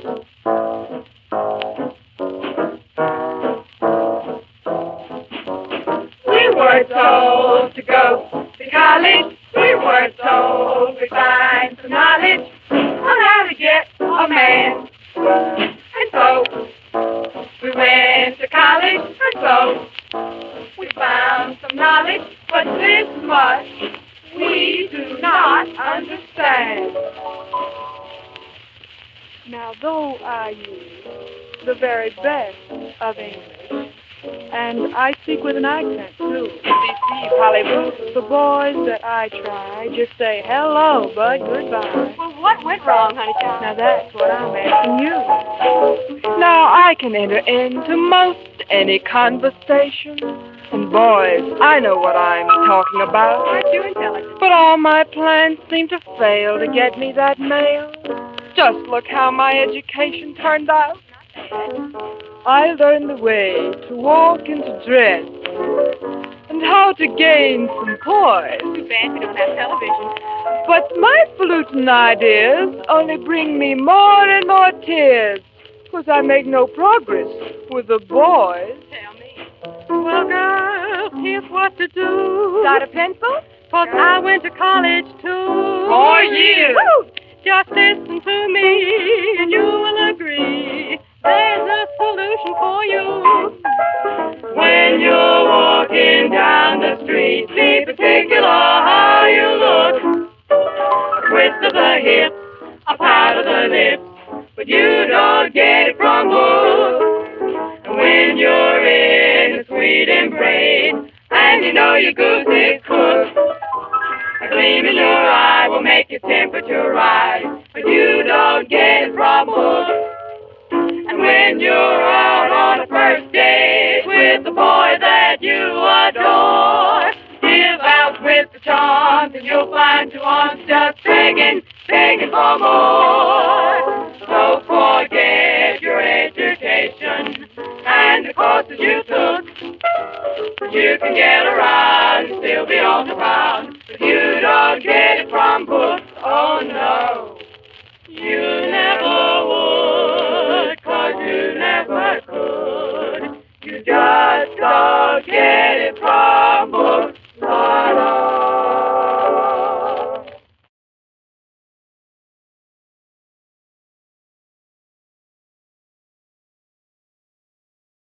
We were told to go to college. We were told to find some knowledge on how to get a man. And so we went to college, and so we found some knowledge. But this much we do not understand. Now, though I use the very best of English, and I speak with an accent too. See, Hollywood. The boys that I try just say hello, bud, goodbye. Well, what went wrong, honey child? Now that's what I'm asking you. Now I can enter into most any conversation. And boys, I know what I'm talking about. Aren't you intelligent? But all my plans seem to fail to get me that male. Just look how my education turned out. I learned the way to walk and to dress, and how to gain some poise. Too bad we don't have television. But my fluting ideas only bring me more and more tears, 'cause I make no progress with the boys. Tell me. Well, girls, here's what to do. Got a pencil? Cause I went to college too. Four years. Woo! Just listen to me, and you will agree. There's a solution for you. When you're walking down the street, be particular how you look. A twist of the hip, a pout of the lips, but you don't get it from books. And when you're in a sweet embrace, and you know your goose is cooked, in your eye will make your temperature rise, but you don't get it from books. And when you're out on a first date with the boy that you adore, give out with the charms and you'll find your arms just begging, begging for more. So forget your education and the courses you took. You can get around and still be on the ground, but you don't get it from books. Oh no, you never would, cause you never could. You just don't get it from.